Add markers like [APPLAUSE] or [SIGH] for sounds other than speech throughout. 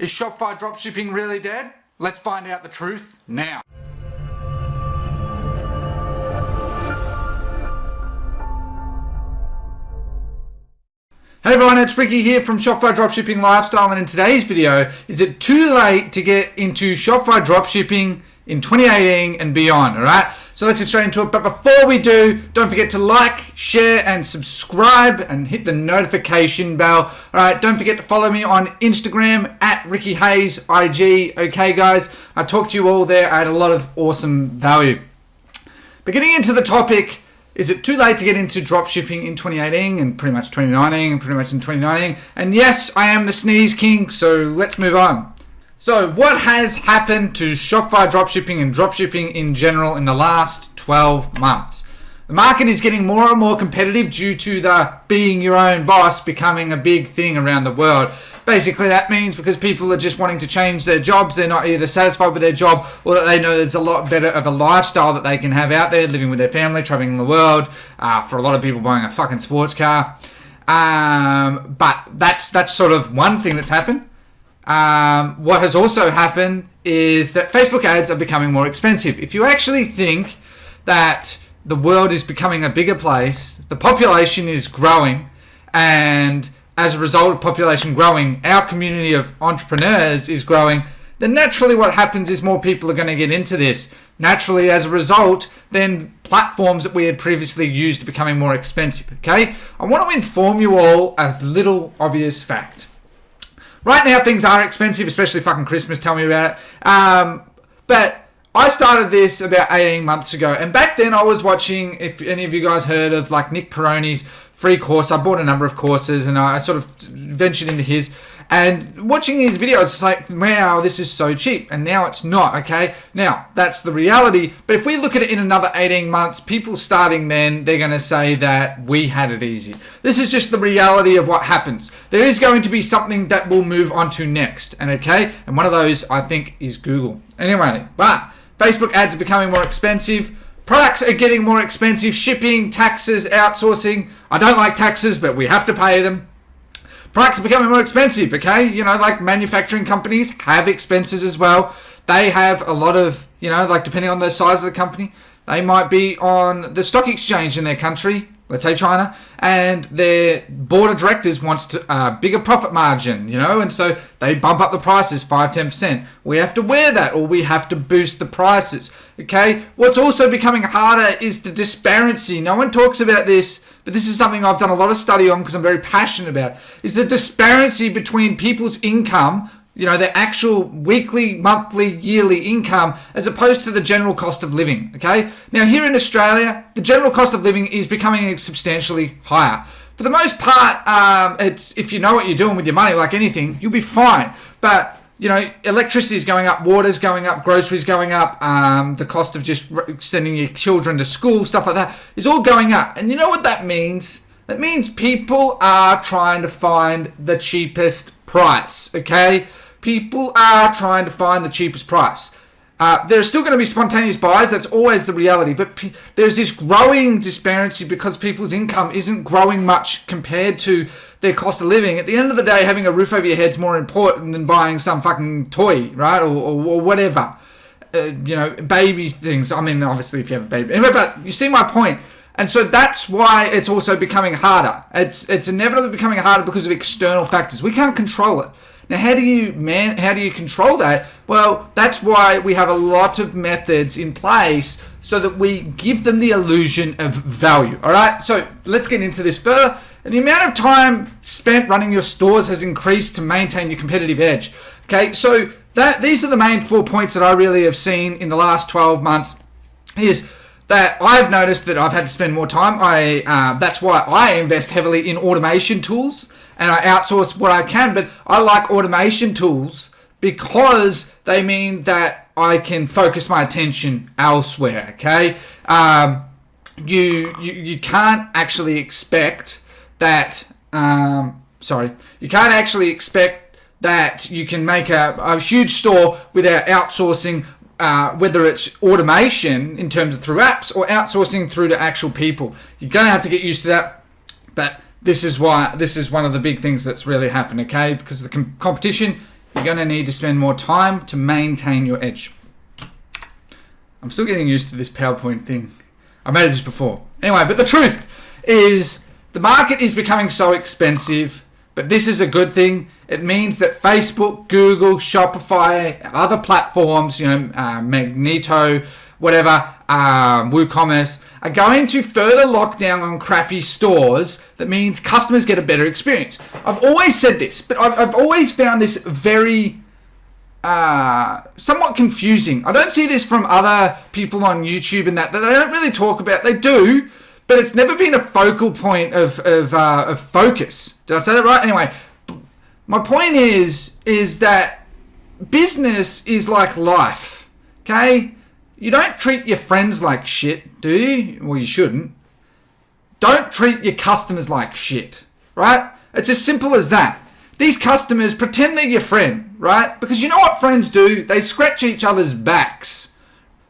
Is Shopify dropshipping really dead? Let's find out the truth now. Hey everyone, it's Ricky here from Shopify Dropshipping Lifestyle and in today's video, is it too late to get into Shopify Dropshipping in 2018 and beyond, alright? So let's get straight into it. But before we do, don't forget to like, share, and subscribe and hit the notification bell. All right, don't forget to follow me on Instagram at Ricky Hayes IG. Okay, guys, I talked to you all there. I had a lot of awesome value. But getting into the topic, is it too late to get into dropshipping in 2018 and pretty much 2019 and pretty much in 2019? And yes, I am the sneeze king, so let's move on. So what has happened to Shopify dropshipping and dropshipping in general in the last 12 months? The market is getting more and more competitive due to the being your own boss becoming a big thing around the world. Basically, that means because people are just wanting to change their jobs, they're not either satisfied with their job or that they know there's a lot better of a lifestyle that they can have out there, living with their family, traveling the world. Uh, for a lot of people, buying a fucking sports car. Um, but that's that's sort of one thing that's happened. Um, what has also happened is that Facebook ads are becoming more expensive. If you actually think that the world is becoming a bigger place, the population is growing, and as a result of population growing, our community of entrepreneurs is growing, then naturally what happens is more people are going to get into this. Naturally, as a result, then platforms that we had previously used are becoming more expensive, okay? I want to inform you all as little obvious fact. Right now, things are expensive, especially fucking Christmas. Tell me about it. Um, but I started this about 18 months ago, and back then I was watching. If any of you guys heard of like Nick Peroni's free course, I bought a number of courses, and I sort of ventured into his. And watching these videos, it's like, wow, this is so cheap. And now it's not, okay? Now, that's the reality. But if we look at it in another 18 months, people starting then, they're going to say that we had it easy. This is just the reality of what happens. There is going to be something that we'll move on to next. And okay? And one of those, I think, is Google. Anyway, but Facebook ads are becoming more expensive. Products are getting more expensive. Shipping, taxes, outsourcing. I don't like taxes, but we have to pay them. Products are becoming more expensive, okay? You know, like manufacturing companies have expenses as well. They have a lot of, you know, like depending on the size of the company, they might be on the stock exchange in their country, let's say China, and their board of directors wants to uh, bigger profit margin, you know, and so they bump up the prices 5 10%. We have to wear that or we have to boost the prices, okay? What's also becoming harder is the disparity. No one talks about this this is something I've done a lot of study on because I'm very passionate about, is the disparity between people's income, you know, their actual weekly, monthly, yearly income, as opposed to the general cost of living, okay? Now, here in Australia, the general cost of living is becoming substantially higher. For the most part, um, it's if you know what you're doing with your money, like anything, you'll be fine. But you know, electricity is going up, water's going up, groceries going up, um, the cost of just sending your children to school, stuff like that, is all going up. And you know what that means? That means people are trying to find the cheapest price, okay? People are trying to find the cheapest price. Uh, there are still going to be spontaneous buys. That's always the reality. But there's this growing disparity because people's income isn't growing much compared to their cost of living. At the end of the day, having a roof over your head is more important than buying some fucking toy, right? Or, or, or whatever. Uh, you know, baby things. I mean, obviously, if you have a baby. Anyway, but you see my point. And so that's why it's also becoming harder. It's it's inevitably becoming harder because of external factors. We can't control it. Now, how do you man? How do you control that? Well, that's why we have a lot of methods in place so that we give them the illusion of value. All right. So let's get into this further. And the amount of time spent running your stores has increased to maintain your competitive edge. Okay. So that these are the main four points that I really have seen in the last 12 months. Is that I've noticed that I've had to spend more time. I uh, that's why I invest heavily in automation tools and I outsource what I can. But I like automation tools because they mean that I can focus my attention elsewhere. Okay, um, you, you you can't actually expect that. Um, sorry, you can't actually expect that you can make a, a huge store without outsourcing uh, whether it's automation in terms of through apps or outsourcing through to actual people. You're going to have to get used to that. But this is why this is one of the big things that's really happened okay because the com competition you're going to need to spend more time to maintain your edge. I'm still getting used to this PowerPoint thing. I made this before. Anyway, but the truth is the market is becoming so expensive, but this is a good thing. It means that Facebook, Google, Shopify, other platforms, you know, uh, Magento, whatever, um, WooCommerce, are going to further lock down on crappy stores. That means customers get a better experience. I've always said this, but I've, I've always found this very uh, somewhat confusing. I don't see this from other people on YouTube and that that they don't really talk about. They do, but it's never been a focal point of of, uh, of focus. Did I say that right? Anyway, my point is is that business is like life. Okay, you don't treat your friends like shit, do you? Well, you shouldn't. Don't treat your customers like shit, right? It's as simple as that. These customers pretend they're your friend, right? Because you know what friends do? They scratch each other's backs.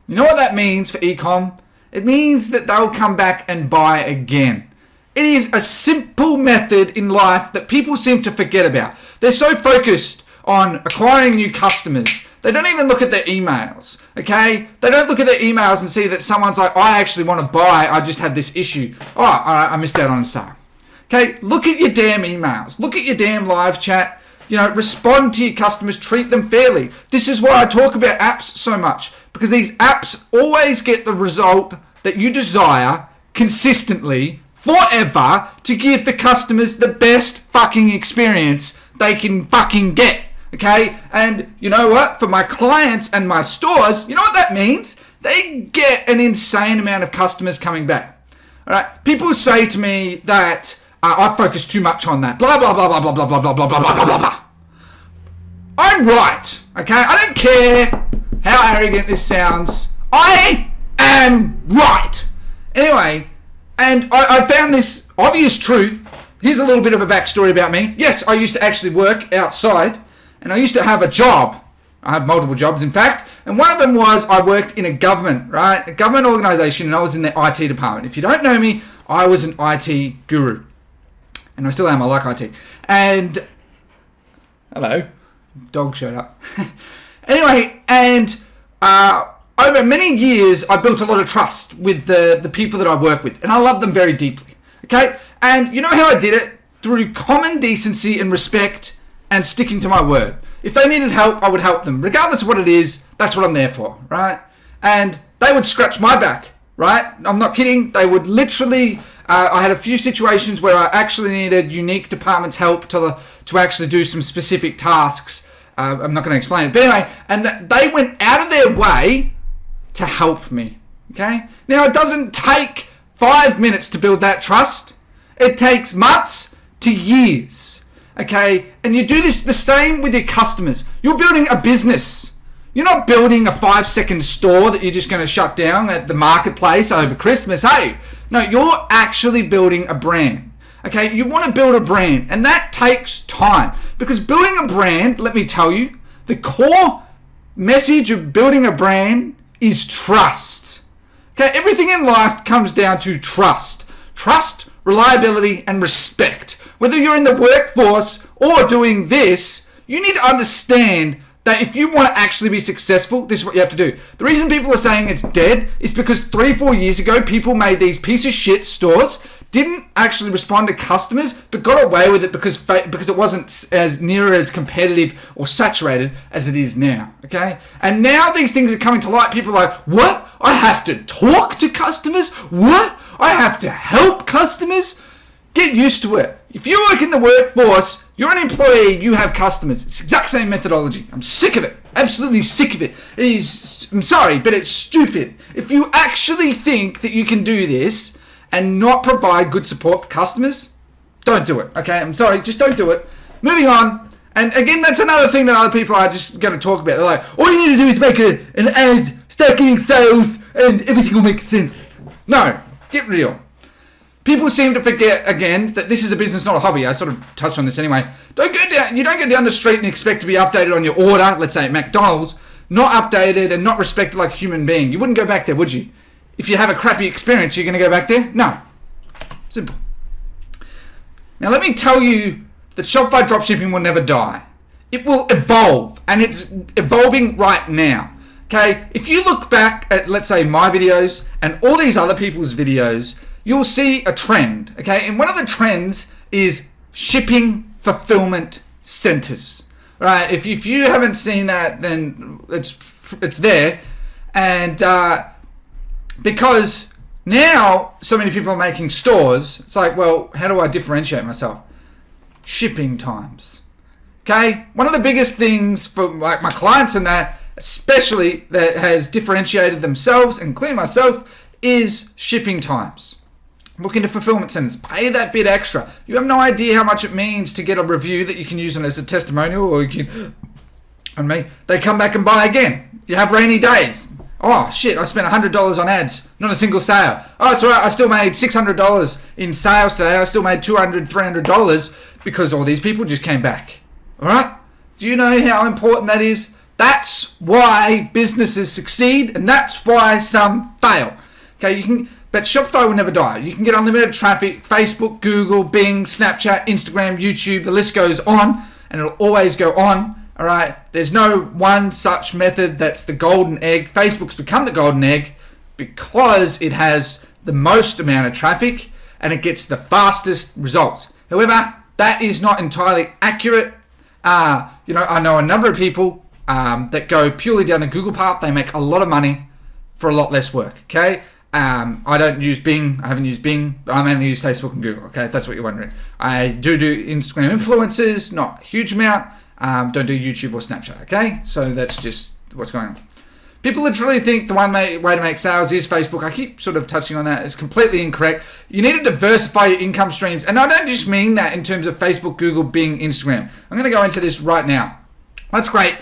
You know what that means for ecom? It means that they'll come back and buy again. It is a simple method in life that people seem to forget about. They're so focused on acquiring new customers. They don't even look at their emails, okay? They don't look at their emails and see that someone's like, I actually want to buy, I just had this issue. Oh, I missed out on a sale. Okay, look at your damn emails. Look at your damn live chat. You know, respond to your customers, treat them fairly. This is why I talk about apps so much because these apps always get the result that you desire consistently forever to give the customers the best fucking experience they can fucking get. Okay, and you know what? For my clients and my stores, you know what that means? They get an insane amount of customers coming back. All right, people say to me that uh, I focus too much on that. Blah, blah, blah, blah, blah, blah, blah, blah, blah, blah, blah, blah, blah. I'm right, okay? I don't care how arrogant this sounds. I am right. Anyway, and I, I found this obvious truth. Here's a little bit of a backstory about me. Yes, I used to actually work outside, and I used to have a job. I had multiple jobs, in fact, and one of them was I worked in a government, right? A government organization, and I was in the IT department. If you don't know me, I was an IT guru and I still am. I like IT. And hello, dog showed up. [LAUGHS] anyway, and uh, over many years, I built a lot of trust with the the people that I work with, and I love them very deeply. Okay, and you know how I did it through common decency and respect and sticking to my word. If they needed help, I would help them, regardless of what it is. That's what I'm there for, right? And they would scratch my back, right? I'm not kidding. They would literally uh, I had a few situations where I actually needed unique departments' help to to actually do some specific tasks. Uh, I'm not going to explain it, but anyway, and th- they went out of their way to help me. Okay, now it doesn't take five minutes to build that trust. It takes months to years. Okay, and you do this the same with your customers. You're building a business. You're not building a five second store that you're just going to shut down at the marketplace over Christmas. Hey, no, you're actually building a brand. Okay, you want to build a brand, and that takes time because building a brand, let me tell you, the core message of building a brand is trust. Okay, everything in life comes down to trust. Trust, reliability, and respect. Whether you're in the workforce or doing this, you need to understand that if you want to actually be successful, this is what you have to do. The reason people are saying it's dead is because three, four years ago, people made these piece of shit stores, didn't actually respond to customers, but got away with it because because it wasn't as near as competitive or saturated as it is now. Okay, and now these things are coming to light. People are like, what? I have to talk to customers? What? I have to help customers? Get used to it. If you work in the workforce, you're an employee, you have customers. It's the exact same methodology. I'm sick of it. Absolutely sick of it. It is, I'm sorry, but it's stupid. If you actually think that you can do this and not provide good support for customers, don't do it. Okay, I'm sorry, just don't do it. Moving on. And again, that's another thing that other people are just going to talk about. They're like, all you need to do is make a, an ad, start getting sales, and everything will make sense. No, get real. People seem to forget again that this is a business, not a hobby. I sort of touched on this anyway. Don't go down. You don't go down the street and expect to be updated on your order. Let's say at McDonald's, not updated and not respected like a human being. You wouldn't go back there, would you? If you have a crappy experience, you're going to go back there? No. Simple. Now let me tell you that Shopify dropshipping will never die. it will evolve and it's evolving right now. Okay, if you look back at, let's say, my videos and all these other people's videos, you'll see a trend. Okay, and one of the trends is shipping fulfillment centers. Right, if, if you haven't seen that, then it's it's there, and uh, because now so many people are making stores, it's like, well, how do I differentiate myself? Shipping times. Okay, one of the biggest things for like my clients and that especially that has differentiated themselves, and including myself, is shipping times. Look into fulfillment centers. Pay that bit extra. You have no idea how much it means to get a review that you can use as a testimonial, or you can. And me, they come back and buy again. You have rainy days. Oh shit! I spent hundred dollars on ads, not a single sale. Oh, it's alright. I still made six hundred dollars in sales today. I still made $200, 300 dollars because all these people just came back. All right? Do you know how important that is? That's why businesses succeed, and that's why some fail. Okay, you can, but Shopify will never die. You can get unlimited traffic, Facebook, Google, Bing, Snapchat, Instagram, YouTube. The list goes on, and it'll always go on. All right, there's no one such method that's the golden egg. Facebook's become the golden egg because it has the most amount of traffic and it gets the fastest results. However, that is not entirely accurate. Uh, you know, I know a number of people um, that go purely down the Google path. They make a lot of money for a lot less work. Okay. Um, I don't use Bing. I haven't used Bing. But I mainly use Facebook and Google. Okay, that's what you're wondering. I do do Instagram influencers, not a huge amount. Um, don't do YouTube or Snapchat. Okay, so that's just what's going on. People literally think the one way to make sales is Facebook. I keep sort of touching on that. It's completely incorrect. You need to diversify your income streams. And I don't just mean that in terms of Facebook, Google, Bing, Instagram. I'm going to go into this right now. That's great.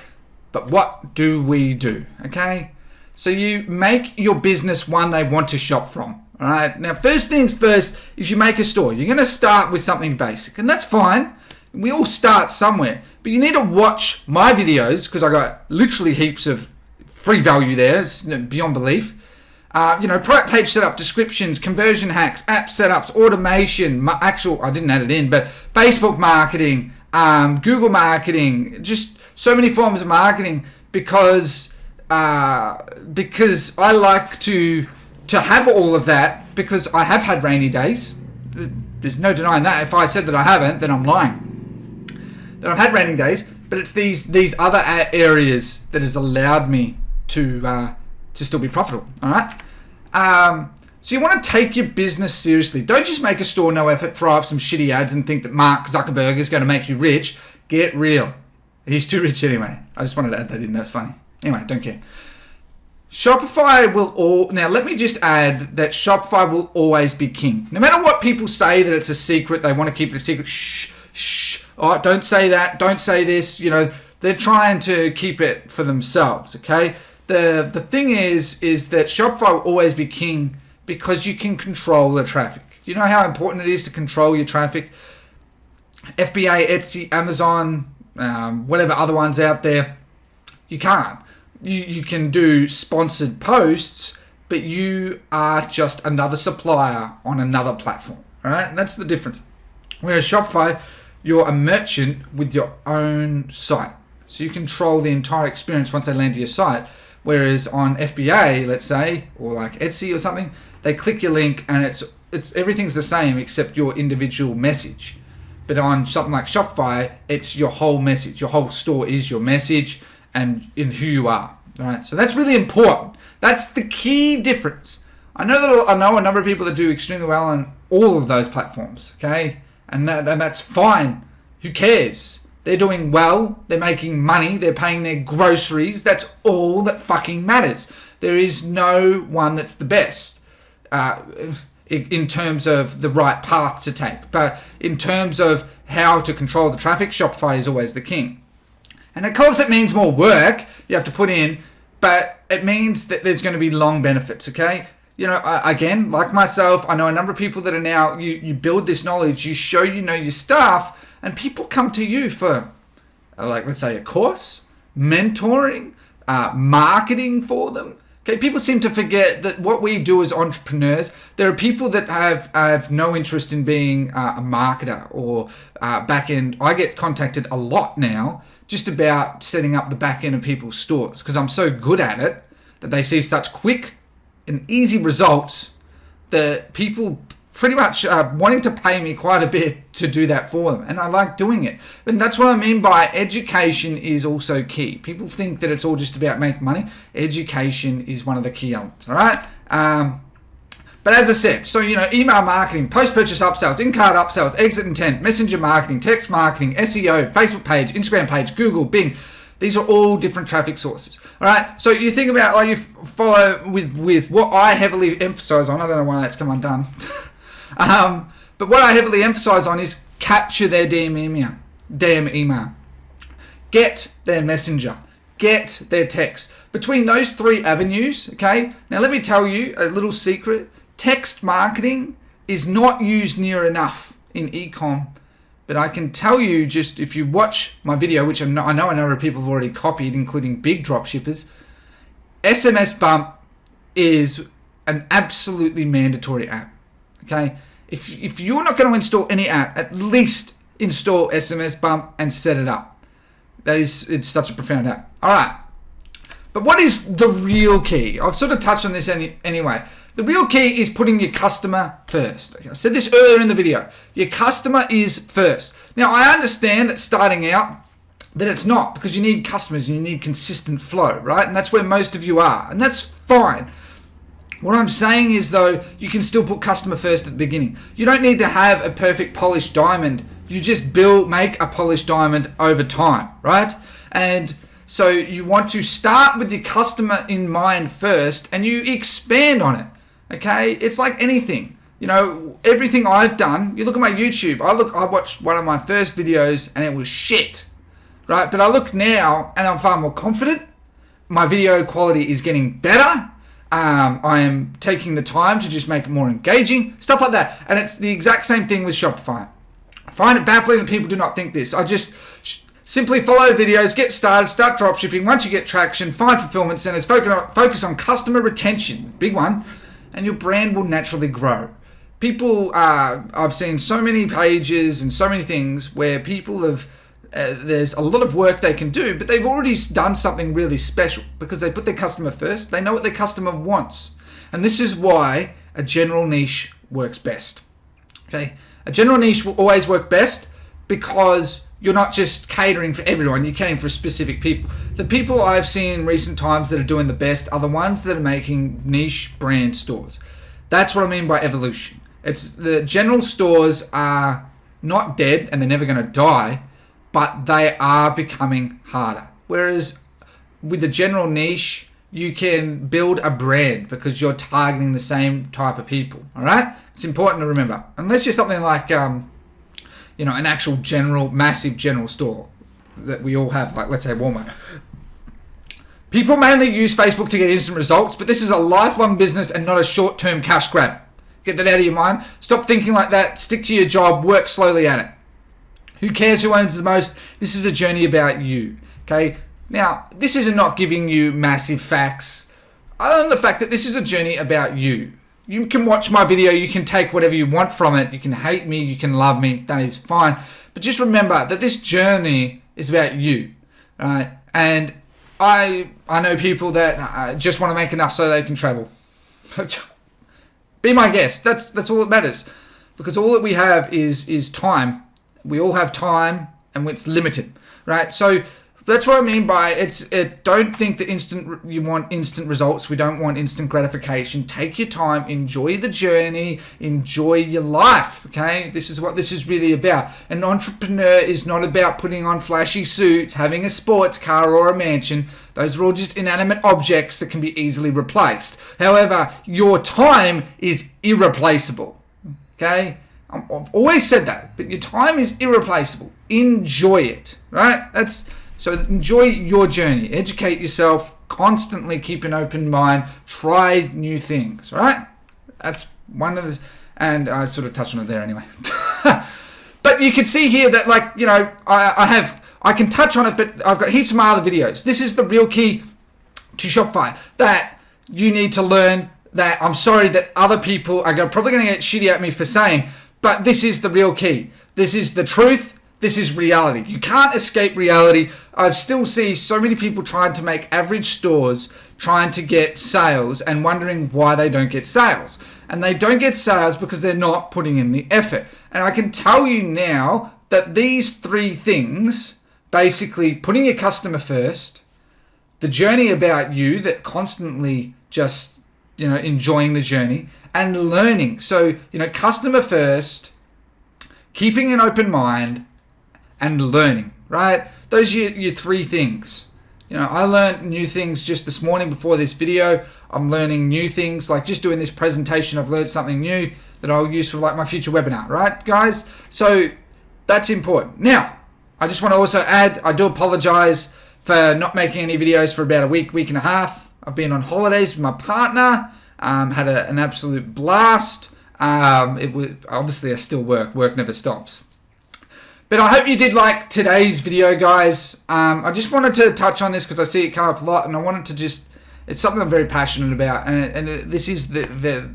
But what do we do? Okay. So you make your business one they want to shop from. All right. Now, first things first is you make a store. You're going to start with something basic, and that's fine. We all start somewhere, but you need to watch my videos because I got literally heaps of free value there. It's beyond belief. Uh, you know, product page setup, descriptions, conversion hacks, app setups, automation, actual, I didn't add it in, but Facebook marketing, um, Google marketing, just so many forms of marketing because uh, because I like to to have all of that because I have had rainy days. There's no denying that. If I said that I haven't, then I'm lying. That I've had raining days, but it's these these other areas that has allowed me to uh, to still be profitable. All right. Um, so you want to take your business seriously. Don't just make a store no effort, throw up some shitty ads, and think that Mark Zuckerberg is going to make you rich. Get real. He's too rich anyway. I just wanted to add that in. That's funny. Anyway, don't care. Shopify will all now let me just add that Shopify will always be king. No matter what people say that it's a secret, they want to keep it a secret. Shh, shh. Oh, don't say that. Don't say this. You know, they're trying to keep it for themselves, okay? The the thing is is that Shopify will always be king because you can control the traffic. You know how important it is to control your traffic? FBA, Etsy, Amazon, um, whatever other ones out there, you can't. You, you can do sponsored posts, but you are just another supplier on another platform. All right, and that's the difference. Whereas Shopify, you're a merchant with your own site, so you control the entire experience once they land to your site. Whereas on FBA, let's say, or like Etsy or something, they click your link and it's it's everything's the same except your individual message. But on something like Shopify, it's your whole message. Your whole store is your message and in who you are. All right. So that's really important. That's the key difference. I know that I know a number of people that do extremely well on all of those platforms. Okay, and that, and that's fine. Who cares? They're doing well. They're making money. They're paying their groceries. That's all that fucking matters. There is no one that's the best. Uh, in terms of the right path to take. But in terms of how to control the traffic, Shopify is always the king. And of course, it means more work you have to put in, but it means that there's going to be long benefits, okay? You know, again, like myself, I know a number of people that are now, you, you build this knowledge, you show you know your stuff, and people come to you for, uh, like, let's say, a course, mentoring, uh, marketing for them Okay, people seem to forget that what we do as entrepreneurs, there are people that have have no interest in being uh, a marketer or uh, back end. I get contacted a lot now just about setting up the back end of people's stores because I'm so good at it that they see such quick and easy result that people pretty much uh, wanting to pay me quite a bit to do that for them and I like doing it. And that's what I mean by education is also key. People think that it's all just about making money. Education is one of the key elements all right? Um, but as I said, so you know, email marketing, post-purchase upsells, in-cart upsells, exit intent, messenger marketing, text marketing, SEO, Facebook page, Instagram page, Google, Bing. These are all different traffic sources. All right. So you think about like you follow with with what I heavily emphasize on. I don't know why that's come undone. [LAUGHS] um, but what I heavily emphasize on is capture their DM email, DM email, get their messenger, get their text. Between those three avenues, okay. Now let me tell you a little secret text marketing is not used near enough in ecom. But I can tell you just if you watch my video, which I know I know a number of people have already copied, including big dropshippers, SMS Bump is an absolutely mandatory app. Okay, if if you're not going to install any app, at least install SMS Bump and set it up. That is, it's such a profound app. All right, but what is the real key? I've sort of touched on this any, anyway. The real key is putting your customer first. I said this earlier in the video. Your customer is first. Now, I understand that starting out, that it's not because you need customers and you need consistent flow, right? And that's where most of you are. And that's fine. What I'm saying is, though, you can still put customer first at the beginning. You don't need to have a perfect polished diamond. You just build, make a polished diamond over time, right? And so you want to start with the customer in mind first and you expand on it. Okay, it's like anything. You know, everything I've done. You look at my YouTube. I look. I watched one of my first videos and it was shit, right? But I look now and I'm far more confident. My video quality is getting better. Um, I am taking the time to just make it more engaging, stuff like that. And it's the exact same thing with Shopify. I find it baffling that people do not think this. I just simply follow videos, get started, start dropshipping. Once you get traction, find fulfillment centers, focus on, focus on customer retention, big one and your brand will naturally grow. People, uh, I've seen so many pages and so many things where people have, uh, there's a lot of work they can do, but they've already done something really special because they put their customer first. They know what their customer wants. And this is why a general niche works best. Okay. A general niche will always work best because you're not just catering for everyone, you're catering for specific people. The people I've seen in recent times that are doing the best are the ones that are making niche brand stores. That's what I mean by evolution. It's the general stores are not dead and they're never going to die, but they are becoming harder. Whereas with the general niche, you can build a brand because you're targeting the same type of people. All right, it's important to remember. Unless you're something like um, you know, an actual general, massive general store that we all have, like let's say Walmart. People mainly use Facebook to get instant results, but this is a lifelong business and not a short-term cash grab. Get that out of your mind. Stop thinking like that. Stick to your job. Work slowly at it. Who cares who owns the most? This is a journey about you. Okay. Now, this is not giving you massive facts. Other than the fact that this is a journey about you you can watch my video, you can take whatever you want from it, you can hate me, you can love me, that is fine. But just remember that this journey is about you, right? And I I know people that uh, just want to make enough so they can travel. [LAUGHS] Be my guest. That's that's all that matters, because all that we have is is time. We all have time, and it's limited, right? So that's what I mean by it's. It, don't think that instant you want instant results. We don't want instant gratification. Take your time, enjoy the journey, enjoy your life. Okay, this is what this is really about. An entrepreneur is not about putting on flashy suits, having a sports car or a mansion. Those are all just inanimate objects that can be easily replaced. However, your time is irreplaceable. Okay. I've always said that, but your time is irreplaceable. Enjoy it, right? That's so enjoy your journey, educate yourself, constantly keep an open mind, try new things, right? That's one of the, and I sort of touched on it there anyway. [LAUGHS] but you can see here that like, you know, I, I have, I can touch on it, but I've got heaps of my other videos. This is the real key to Shopify that you need to learn that I'm sorry that other people are probably going to get shitty at me for saying, but this is the real key. This is the truth this is reality. You can't escape reality. I still see so many people trying to make average stores trying to get sales and wondering why they don't get sales. And they don't get sales because they're not putting in the effort. And I can tell you now that these three things basically putting your customer first, the journey about you that constantly just, you know, enjoying the journey and learning. So, you know, customer first, keeping an open mind and learning, right? Those are your, your three things. You know, I learned new things just this morning before this video. I'm learning new things, like just doing this presentation, I've learned something new that I'll use for like my future webinar, right, guys? So that's important. Now, I just want to also add, I do apologize for not making any videos for about a week, week and a half. I've been on holidays with my partner, um, had a, an absolute blast. Um, it was obviously I still work, work never stops. But I hope you did like today's video, guys. Um, I just wanted to touch on this because I see it come up a lot, and I wanted to just, it's something I'm very passionate about, and, it, and it, this is the, the,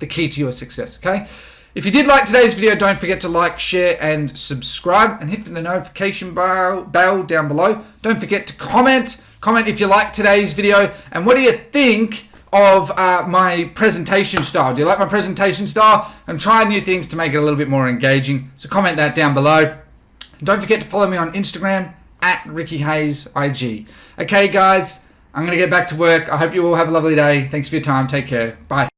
the key to your success, okay? If you did like today's video, don't forget to like, share, and subscribe, and hit the notification bell, bell down below. Don't forget to comment. Comment if you like today's video, and what do you think of uh, my presentation style? Do you like my presentation style? I'm trying new things to make it a little bit more engaging, so comment that down below. Don't forget to follow me on Instagram at Ricky Hayes IG. Okay, guys, I'm going to get back to work. I hope you all have a lovely day. Thanks for your time. Take care. Bye.